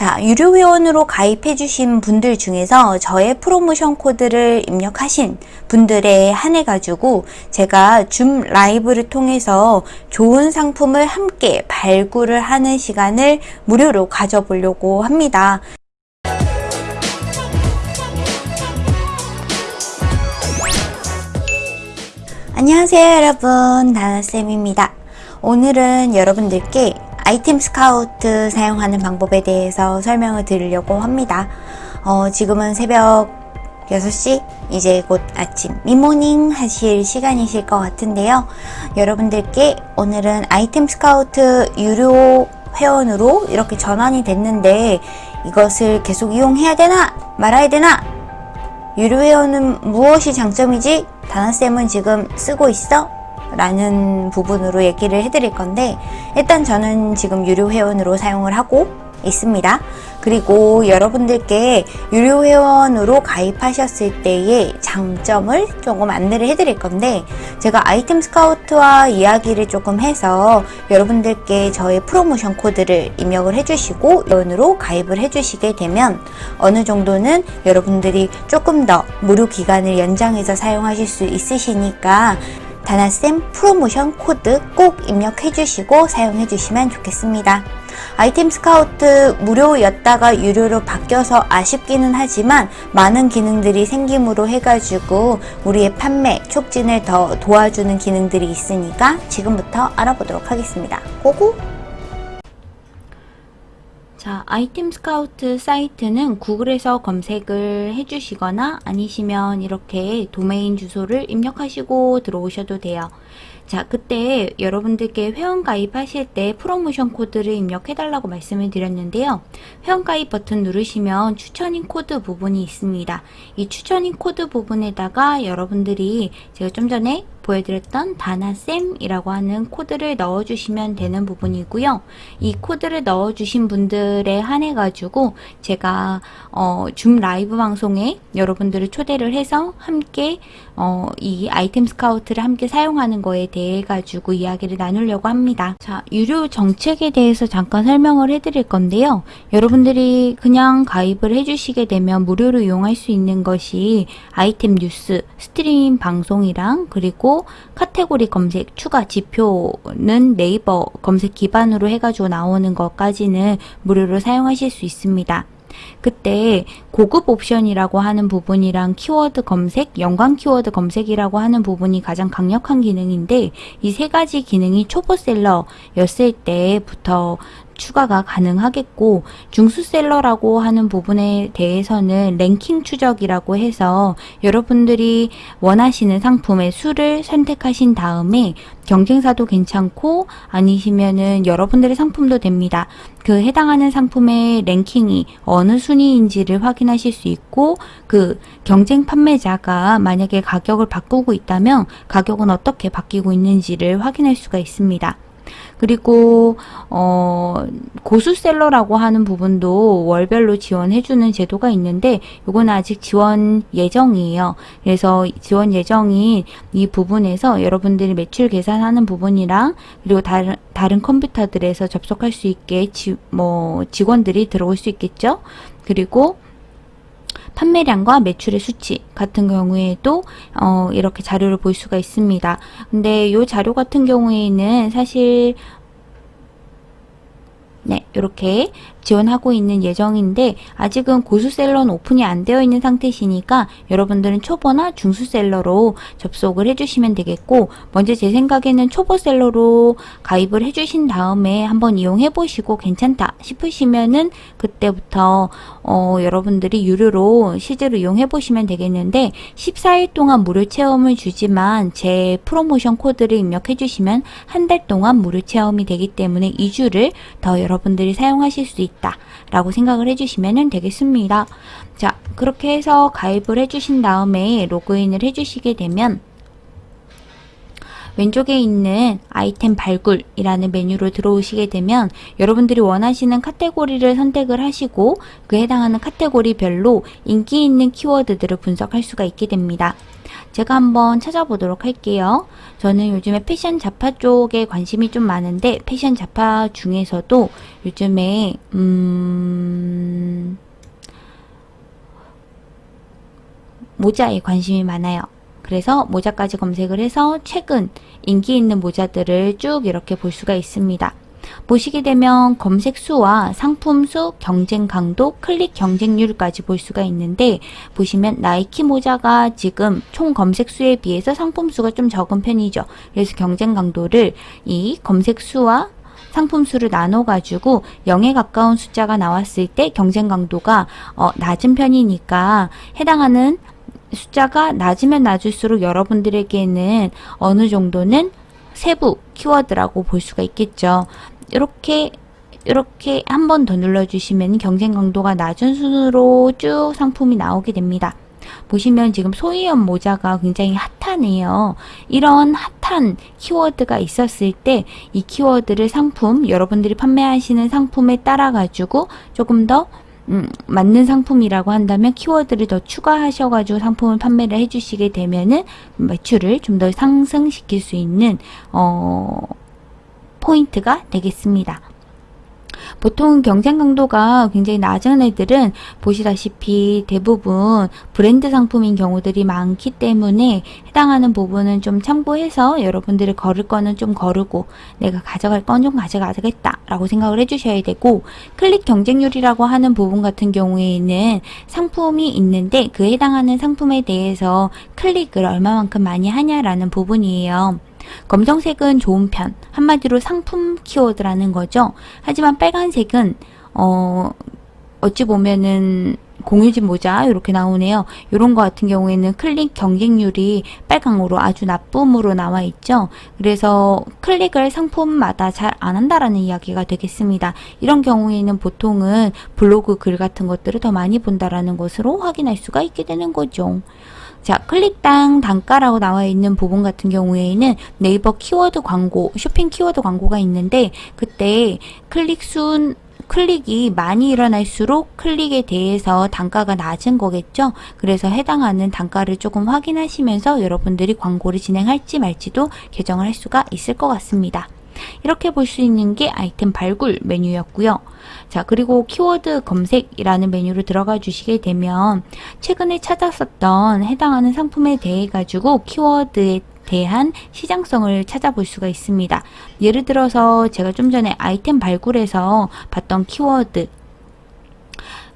자, 유료 회원으로 가입해 주신 분들 중에서 저의 프로모션 코드를 입력하신 분들에 한해 가지고 제가 줌 라이브를 통해서 좋은 상품을 함께 발굴을 하는 시간을 무료로 가져보려고 합니다. 안녕하세요 여러분 다나쌤입니다 오늘은 여러분들께 아이템 스카우트 사용하는 방법에 대해서 설명을 드리려고 합니다 어, 지금은 새벽 6시 이제 곧 아침 미모닝 하실 시간이실 것 같은데요 여러분들께 오늘은 아이템 스카우트 유료 회원으로 이렇게 전환이 됐는데 이것을 계속 이용해야 되나 말아야 되나 유료 회원은 무엇이 장점이지? 다나쌤은 지금 쓰고 있어? 라는 부분으로 얘기를 해드릴 건데 일단 저는 지금 유료 회원으로 사용을 하고 있습니다. 그리고 여러분들께 유료 회원으로 가입하셨을 때의 장점을 조금 안내를 해드릴 건데 제가 아이템 스카우트와 이야기를 조금 해서 여러분들께 저의 프로모션 코드를 입력을 해주시고 회원으로 가입을 해주시게 되면 어느 정도는 여러분들이 조금 더 무료 기간을 연장해서 사용하실 수 있으시니까 다나쌤 프로모션 코드 꼭 입력해 주시고 사용해 주시면 좋겠습니다. 아이템 스카우트 무료였다가 유료로 바뀌어서 아쉽기는 하지만 많은 기능들이 생김으로 해가지고 우리의 판매 촉진을 더 도와주는 기능들이 있으니까 지금부터 알아보도록 하겠습니다. Go go! 자, 아이템 스카우트 사이트는 구글에서 검색을 해주시거나 아니시면 이렇게 도메인 주소를 입력하시고 들어오셔도 돼요. 자, 그때 여러분들께 회원 가입하실 때 프로모션 코드를 입력해달라고 말씀을 드렸는데요. 회원 가입 버튼 누르시면 추천인 코드 부분이 있습니다. 이 추천인 코드 부분에다가 여러분들이 제가 좀 전에 보여드렸던 다나쌤이라고 하는 코드를 넣어주시면 되는 부분이고요. 이 코드를 넣어주신 분들에 한해 가지고 제가 어, 줌 라이브 방송에 여러분들을 초대를 해서 함께 어, 이 아이템 스카우트를 함께 사용하는 거에 대해 가지고 이야기를 나누려고 합니다. 자, 유료 정책에 대해서 잠깐 설명을 해드릴 건데요. 여러분들이 그냥 가입을 해주시게 되면 무료로 이용할 수 있는 것이 아이템 뉴스, 스트림 방송이랑 그리고 카테고리 검색 추가 지표는 네이버 검색 기반으로 해가지고 나오는 것까지는 무료로 사용하실 수 있습니다. 그때 고급 옵션이라고 하는 부분이랑 키워드 검색, 연관 키워드 검색이라고 하는 부분이 가장 강력한 기능인데 이 세 가지 기능이 초보셀러였을 때부터 추가가 가능하겠고 중수셀러라고 하는 부분에 대해서는 랭킹 추적이라고 해서 여러분들이 원하시는 상품의 수를 선택하신 다음에 경쟁사도 괜찮고 아니시면은 여러분들의 상품도 됩니다. 그 해당하는 상품의 랭킹이 어느 순위인지를 확인하실 수 있고 그 경쟁 판매자가 만약에 가격을 바꾸고 있다면 가격은 어떻게 바뀌고 있는지를 확인할 수가 있습니다. 그리고 어 고수셀러라고 하는 부분도 월별로 지원해주는 제도가 있는데 이거는 아직 지원 예정이에요. 그래서 지원 예정인 이 부분에서 여러분들이 매출 계산하는 부분이랑 그리고 다른 다른 컴퓨터들에서 접속할 수 있게 지, 뭐 직원들이 들어올 수 있겠죠. 그리고 판매량과 매출의 수치 같은 경우에도 어, 이렇게 자료를 볼 수가 있습니다. 근데 이 자료 같은 경우에는 사실 네, 이렇게 지원하고 있는 예정인데 아직은 고수셀러는 오픈이 안 되어 있는 상태시니까 여러분들은 초보나 중수셀러로 접속을 해주시면 되겠고 먼저 제 생각에는 초보셀러로 가입을 해주신 다음에 한번 이용해 보시고 괜찮다 싶으시면은 그때부터 어, 여러분들이 유료로 실제로 이용해 보시면 되겠는데 14일 동안 무료 체험을 주지만 제 프로모션 코드를 입력해 주시면 한 달 동안 무료 체험이 되기 때문에 2주를 더 여러분들 이 사용하실 수 있다 라고 생각을 해주시면 되겠습니다. 자 그렇게 해서 가입을 해주신 다음에 로그인을 해주시게 되면 왼쪽에 있는 아이템 발굴이라는 메뉴로 들어오시게 되면 여러분들이 원하시는 카테고리를 선택을 하시고 그에 해당하는 카테고리별로 인기 있는 키워드들을 분석할 수가 있게 됩니다. 제가 한번 찾아보도록 할게요. 저는 요즘에 패션 자파 쪽에 관심이 좀 많은데 패션 자파 중에서도 요즘에 음... 모자에 관심이 많아요. 그래서 모자까지 검색을 해서 최근 인기 있는 모자들을 쭉 이렇게 볼 수가 있습니다. 보시게 되면 검색 수와 상품 수, 경쟁 강도, 클릭 경쟁률까지 볼 수가 있는데 보시면 나이키 모자가 지금 총 검색 수에 비해서 상품 수가 좀 적은 편이죠. 그래서 경쟁 강도를 이 검색 수와 상품 수를 나눠 가지고 0에 가까운 숫자가 나왔을 때 경쟁 강도가 어, 낮은 편이니까 해당하는 숫자가 낮으면 낮을수록 여러분들에게는 어느 정도는 세부 키워드라고 볼 수가 있겠죠. 이렇게 이렇게 한 번 더 눌러주시면 경쟁 강도가 낮은 순으로 쭉 상품이 나오게 됩니다. 보시면 지금 소희연 모자가 굉장히 핫하네요. 이런 핫한 키워드가 있었을 때 이 키워드를 상품, 여러분들이 판매하시는 상품에 따라 가지고 조금 더 음, 맞는 상품이라고 한다면 키워드를 더 추가하셔가지고 상품을 판매를 해주시게 되면은 매출을 좀 더 상승시킬 수 있는 어, 포인트가 되겠습니다. 보통 경쟁 강도가 굉장히 낮은 애들은 보시다시피 대부분 브랜드 상품인 경우들이 많기 때문에 해당하는 부분은 좀 참고해서 여러분들이 걸을 거는 좀 거르고 내가 가져갈 건 좀 가져가겠다 라고 생각을 해주셔야 되고 클릭 경쟁률이라고 하는 부분 같은 경우에는 상품이 있는데 그 해당하는 상품에 대해서 클릭을 얼마만큼 많이 하냐라는 부분이에요. 검정색은 좋은 편, 한마디로 상품 키워드라는 거죠. 하지만 빨간색은 어 어찌 보면은 공유진 모자 이렇게 나오네요. 이런 거 같은 경우에는 클릭 경쟁률이 빨강으로 아주 나쁨으로 나와 있죠. 그래서 클릭을 상품마다 잘 안 한다라는 이야기가 되겠습니다. 이런 경우에는 보통은 블로그 글 같은 것들을 더 많이 본다라는 것으로 확인할 수가 있게 되는 거죠. 자, 클릭당 단가라고 나와 있는 부분 같은 경우에는 네이버 키워드 광고, 쇼핑 키워드 광고가 있는데 그때 클릭 순 클릭이 많이 일어날수록 클릭에 대해서 단가가 낮은 거겠죠. 그래서 해당하는 단가를 조금 확인하시면서 여러분들이 광고를 진행할지 말지도 결정을 할 수가 있을 것 같습니다. 이렇게 볼 수 있는 게 아이템 발굴 메뉴였고요. 자, 그리고 키워드 검색이라는 메뉴로 들어가 주시게 되면 최근에 찾았었던 해당하는 상품에 대해 가지고 키워드에 대한 시장성을 찾아볼 수가 있습니다. 예를 들어서 제가 좀 전에 아이템 발굴에서 봤던 키워드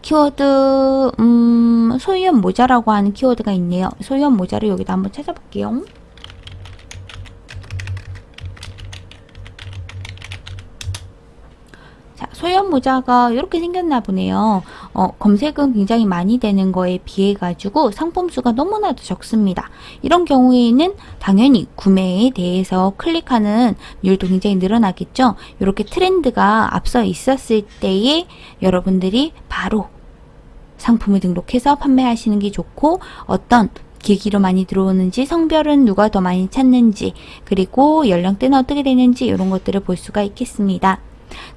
키워드 음, 소유연 모자라고 하는 키워드가 있네요. 소유연 모자를 여기다 한번 찾아볼게요. 소형 모자가 이렇게 생겼나 보네요. 어, 검색은 굉장히 많이 되는 거에 비해 가지고 상품 수가 너무나도 적습니다. 이런 경우에는 당연히 구매에 대해서 클릭하는 율도 굉장히 늘어나겠죠. 이렇게 트렌드가 앞서 있었을 때에 여러분들이 바로 상품을 등록해서 판매하시는 게 좋고 어떤 기기로 많이 들어오는지 성별은 누가 더 많이 찾는지 그리고 연령대는 어떻게 되는지 이런 것들을 볼 수가 있겠습니다.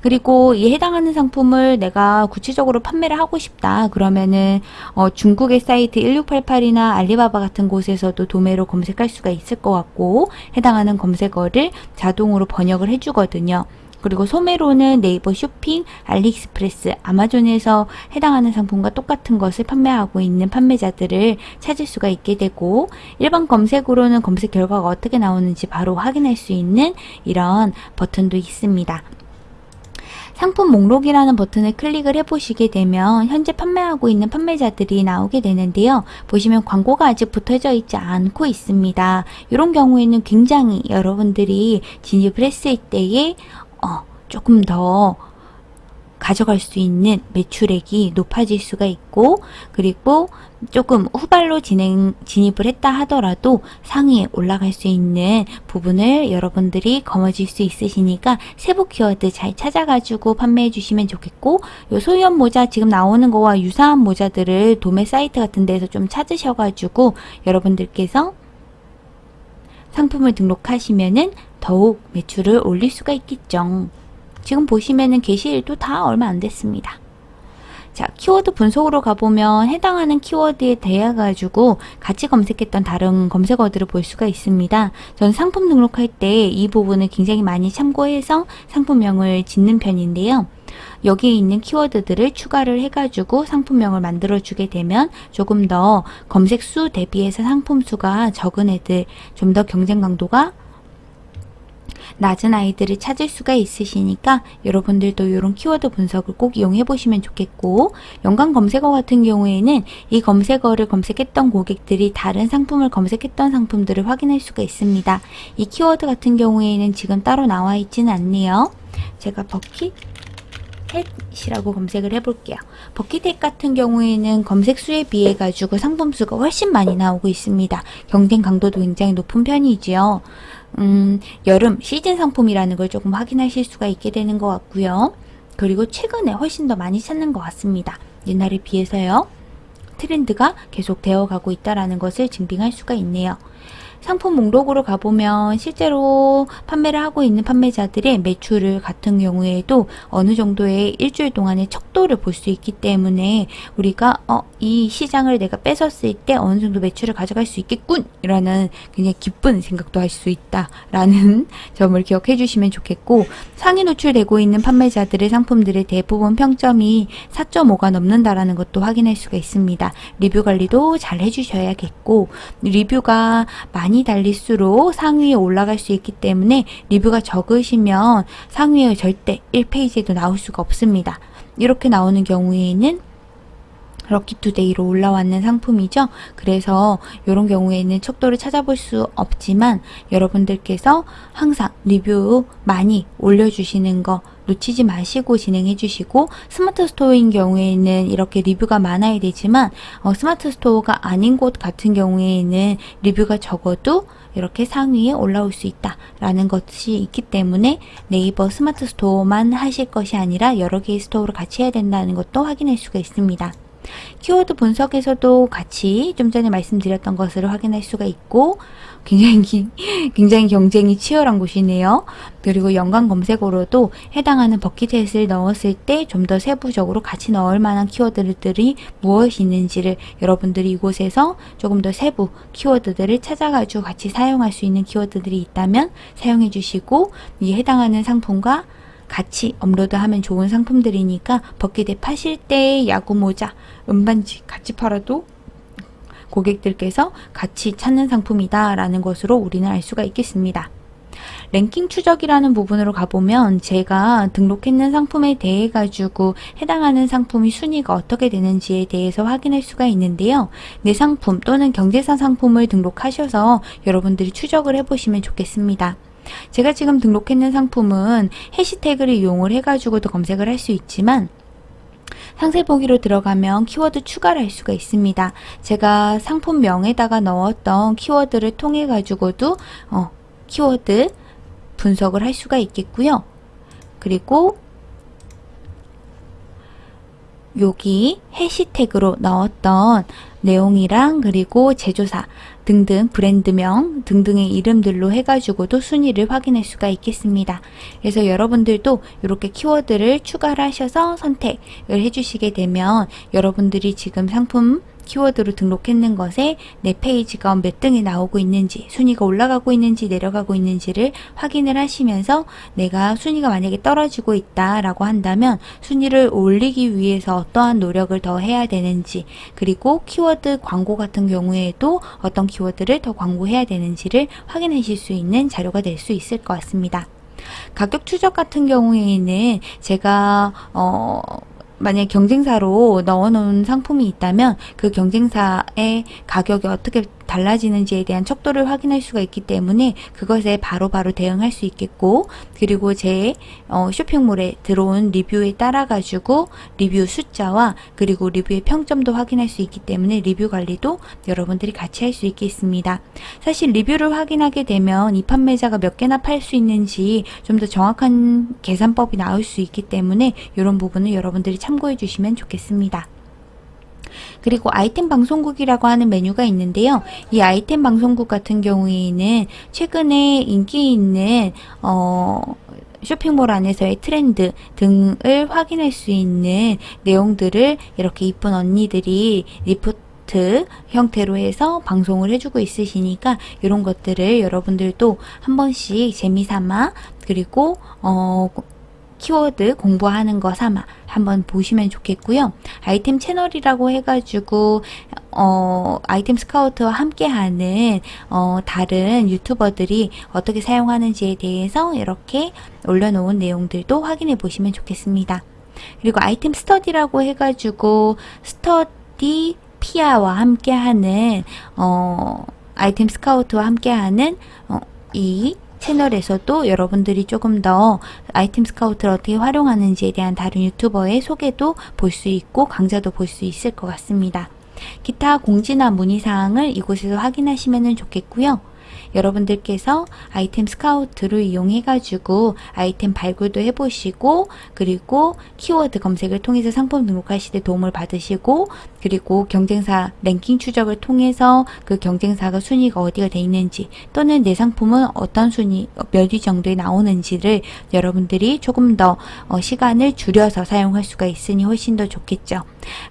그리고 이 해당하는 상품을 내가 구체적으로 판매를 하고 싶다 그러면은 어, 중국의 사이트 1688이나 알리바바 같은 곳에서도 도매로 검색할 수가 있을 것 같고 해당하는 검색어를 자동으로 번역을 해주거든요. 그리고 소매로는 네이버 쇼핑, 알리익스프레스, 아마존에서 해당하는 상품과 똑같은 것을 판매하고 있는 판매자들을 찾을 수가 있게 되고 일반 검색으로는 검색 결과가 어떻게 나오는지 바로 확인할 수 있는 이런 버튼도 있습니다. 상품 목록이라는 버튼을 클릭을 해보시게 되면 현재 판매하고 있는 판매자들이 나오게 되는데요. 보시면 광고가 아직 붙어져 있지 않고 있습니다. 이런 경우에는 굉장히 여러분들이 진입을 했을 때에 어, 조금 더 가져갈 수 있는 매출액이 높아질 수가 있고 그리고 조금 후발로 진행 진입을 했다 하더라도 상위에 올라갈 수 있는 부분을 여러분들이 거머쥘 수 있으시니까 세부 키워드 잘 찾아가지고 판매해 주시면 좋겠고 요 소유연 모자 지금 나오는 거와 유사한 모자들을 도매 사이트 같은 데서 좀 찾으셔가지고 여러분들께서 상품을 등록하시면은 더욱 매출을 올릴 수가 있겠죠. 지금 보시면은 게시일도 다 얼마 안 됐습니다. 자, 키워드 분석으로 가보면 해당하는 키워드에 대해 가지고 같이 검색했던 다른 검색어들을 볼 수가 있습니다. 전 상품 등록할 때 이 부분을 굉장히 많이 참고해서 상품명을 짓는 편인데요. 여기에 있는 키워드들을 추가를 해가지고 상품명을 만들어주게 되면 조금 더 검색 수 대비해서 상품 수가 적은 애들, 좀 더 경쟁 강도가 낮은 아이들을 찾을 수가 있으시니까 여러분들도 이런 키워드 분석을 꼭 이용해 보시면 좋겠고 연관 검색어 같은 경우에는 이 검색어를 검색했던 고객들이 다른 상품을 검색했던 상품들을 확인할 수가 있습니다. 이 키워드 같은 경우에는 지금 따로 나와 있지는 않네요. 제가 버킷 햇이라고 검색을 해볼게요. 버킷햇 같은 경우에는 검색 수에 비해 가지고 상품 수가 훨씬 많이 나오고 있습니다. 경쟁 강도도 굉장히 높은 편이지요. 음, 여름 시즌 상품이라는 걸 조금 확인하실 수가 있게 되는 것 같고요. 그리고 최근에 훨씬 더 많이 찾는 것 같습니다. 옛날에 비해서요. 트렌드가 계속 되어가고 있다는 것을 증빙할 수가 있네요. 상품 목록으로 가보면 실제로 판매를 하고 있는 판매자들의 매출을 같은 경우에도 어느 정도의 일주일 동안의 척도를 볼 수 있기 때문에 우리가 어, 이 시장을 내가 뺏었을 때 어느 정도 매출을 가져갈 수 있겠군 이라는 굉장히 기쁜 생각도 할 수 있다 라는 점을 기억해 주시면 좋겠고 상위 노출되고 있는 판매자들의 상품들의 대부분 평점이 4.5가 넘는다라는 것도 확인할 수가 있습니다. 리뷰 관리도 잘 해주셔야겠고 리뷰가 많이 달릴수록 상위에 올라갈 수 있기 때문에 리뷰가 적으시면 상위에 절대 1페이지에도 나올 수가 없습니다. 이렇게 나오는 경우에는 럭키투데이로 올라왔는 상품이죠. 그래서 이런 경우에는 척도를 찾아볼 수 없지만 여러분들께서 항상 리뷰 많이 올려주시는 거 놓치지 마시고 진행해 주시고 스마트 스토어인 경우에는 이렇게 리뷰가 많아야 되지만 어, 스마트 스토어가 아닌 곳 같은 경우에는 리뷰가 적어도 이렇게 상위에 올라올 수 있다 라는 것이 있기 때문에 네이버 스마트 스토어만 하실 것이 아니라 여러 개의 store를 같이 해야 된다는 것도 확인할 수가 있습니다. 키워드 분석에서도 같이 좀 전에 말씀드렸던 것을 확인할 수가 있고 굉장히 굉장히 경쟁이 치열한 곳이네요. 그리고 연관 검색어로도 해당하는 버킷햇을 넣었을 때 좀 더 세부적으로 같이 넣을 만한 키워드들이 무엇이 있는지를 여러분들이 이곳에서 조금 더 세부 키워드들을 찾아가지고 같이 사용할 수 있는 키워드들이 있다면 사용해 주시고 이 해당하는 상품과 같이 업로드하면 좋은 상품들이니까 버킷에 파실 때 야구 모자, 은반지 같이 팔아도 고객들께서 같이 찾는 상품이다 라는 것으로 우리는 알 수가 있겠습니다. 랭킹 추적이라는 부분으로 가보면 제가 등록했는 상품에 대해 가지고 해당하는 상품이 순위가 어떻게 되는지에 대해서 확인할 수가 있는데요. 내 상품 또는 경제사 상품을 등록하셔서 여러분들이 추적을 해보시면 좋겠습니다. 제가 지금 등록했는 상품은 해시태그를 이용을 해가지고도 검색을 할 수 있지만 상세 보기로 들어가면 키워드 추가를 할 수가 있습니다. 제가 상품명에다가 넣었던 키워드를 통해 가지고도 어, 키워드 분석을 할 수가 있겠고요. 그리고 여기 해시태그로 넣었던 내용이랑 그리고 제조사 등등 브랜드명 등등의 이름들로 해가지고도 순위를 확인할 수가 있겠습니다. 그래서 여러분들도 이렇게 키워드를 추가를 하셔서 선택을 해주시게 되면 여러분들이 지금 상품 키워드로 등록했는 것에 내 페이지가 몇 등이 나오고 있는지 순위가 올라가고 있는지 내려가고 있는지를 확인을 하시면서 내가 순위가 만약에 떨어지고 있다 라고 한다면 순위를 올리기 위해서 어떠한 노력을 더 해야 되는지 그리고 키워드 광고 같은 경우에도 어떤 키워드를 더 광고해야 되는지를 확인하실 수 있는 자료가 될 수 있을 것 같습니다. 가격 추적 같은 경우에는 제가 어 만약 경쟁사로 넣어놓은 상품이 있다면 그 경쟁사의 가격이 어떻게 달라지는지에 대한 척도를 확인할 수가 있기 때문에 그것에 바로바로 바로 대응할 수 있겠고 그리고 제 어, 쇼핑몰에 들어온 리뷰에 따라 가지고 리뷰 숫자와 그리고 리뷰의 평점도 확인할 수 있기 때문에 리뷰 관리도 여러분들이 같이 할 수 있겠습니다. 사실 리뷰를 확인하게 되면 이 판매자가 몇 개나 팔 수 있는지 좀 더 정확한 계산법이 나올 수 있기 때문에 이런 부분을 여러분들이 참고해 주시면 좋겠습니다. 그리고 아이템 방송국이라고 하는 메뉴가 있는데요. 이 아이템 방송국 같은 경우에는 최근에 인기 있는 어 쇼핑몰 안에서의 트렌드 등을 확인할 수 있는 내용들을 이렇게 이쁜 언니들이 리포트 형태로 해서 방송을 해주고 있으시니까 이런 것들을 여러분들도 한 번씩 재미삼아 그리고 어 키워드 공부하는 거 삼아 한번 보시면 좋겠고요. 아이템 채널이라고 해가지고 어, 아이템 스카우트와 함께하는 어, 다른 유튜버들이 어떻게 사용하는지에 대해서 이렇게 올려놓은 내용들도 확인해 보시면 좋겠습니다. 그리고 아이템 스터디라고 해가지고 스터디 피아와 함께하는 어, 아이템 스카우트와 함께하는 어, 이 채널에서도 여러분들이 조금 더 아이템 스카우트를 어떻게 활용하는지에 대한 다른 유튜버의 소개도 볼 수 있고 강좌도 볼 수 있을 것 같습니다. 기타 공지나 문의사항을 이곳에서 확인하시면 좋겠고요. 여러분들께서 아이템 스카우트를 이용해 가지고 아이템 발굴도 해보시고 그리고 키워드 검색을 통해서 상품 등록하실 때 도움을 받으시고 그리고 경쟁사 랭킹 추적을 통해서 그 경쟁사가 순위가 어디가 돼 있는지 또는 내 상품은 어떤 순위 몇 위 정도에 나오는지를 여러분들이 조금 더 어, 시간을 줄여서 사용할 수가 있으니 훨씬 더 좋겠죠.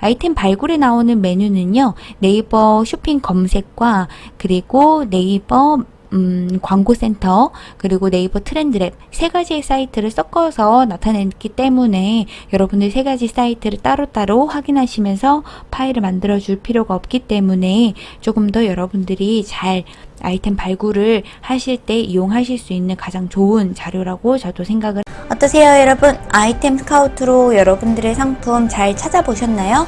아이템 발굴에 나오는 메뉴는요. 네이버 쇼핑 검색과 그리고 네이버 음, 광고센터 그리고 네이버 트렌드랩 세 가지의 사이트를 섞어서 나타냈기 때문에 여러분들 세 가지 사이트를 따로따로 확인하시면서 파일을 만들어 줄 필요가 없기 때문에 조금 더 여러분들이 잘 아이템 발굴을 하실 때 이용하실 수 있는 가장 좋은 자료라고 저도 생각을 어떠세요 여러분 아이템 스카우트로 여러분들의 상품 잘 찾아보셨나요?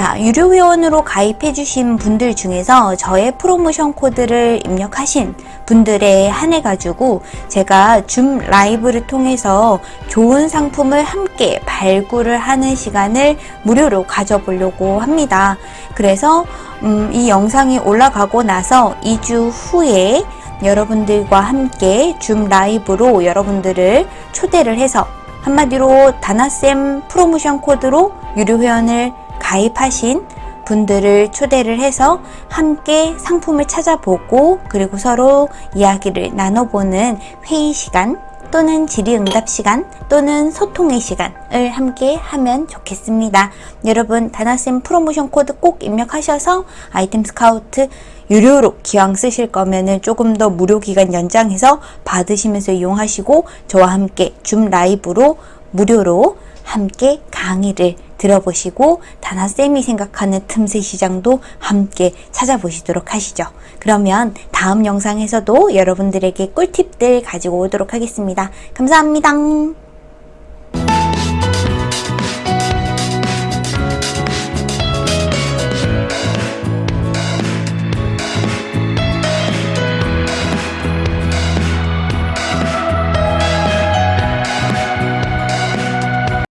자, 유료 회원으로 가입해 주신 분들 중에서 저의 프로모션 코드를 입력하신 분들에 한해 가지고 제가 줌 라이브를 통해서 좋은 상품을 함께 발굴을 하는 시간을 무료로 가져보려고 합니다. 그래서 음, 이 영상이 올라가고 나서 2주 후에 여러분들과 함께 줌 라이브로 여러분들을 초대를 해서 한마디로 다나쌤 프로모션 코드로 유료 회원을 가입하신 분들을 초대를 해서 함께 상품을 찾아보고 그리고 서로 이야기를 나눠보는 회의 시간 또는 질의응답 시간 또는 소통의 시간을 함께 하면 좋겠습니다. 여러분 다나쌤 프로모션 코드 꼭 입력하셔서 아이템 스카우트 유료로 기왕 쓰실 거면은 조금 더 무료 기간 연장해서 받으시면서 이용하시고 저와 함께 줌 라이브로 무료로 함께 강의를 들어보시고 다나쌤이 생각하는 틈새 시장도 함께 찾아보시도록 하시죠. 그러면 다음 영상에서도 여러분들에게 꿀팁들 가지고 오도록 하겠습니다. 감사합니다.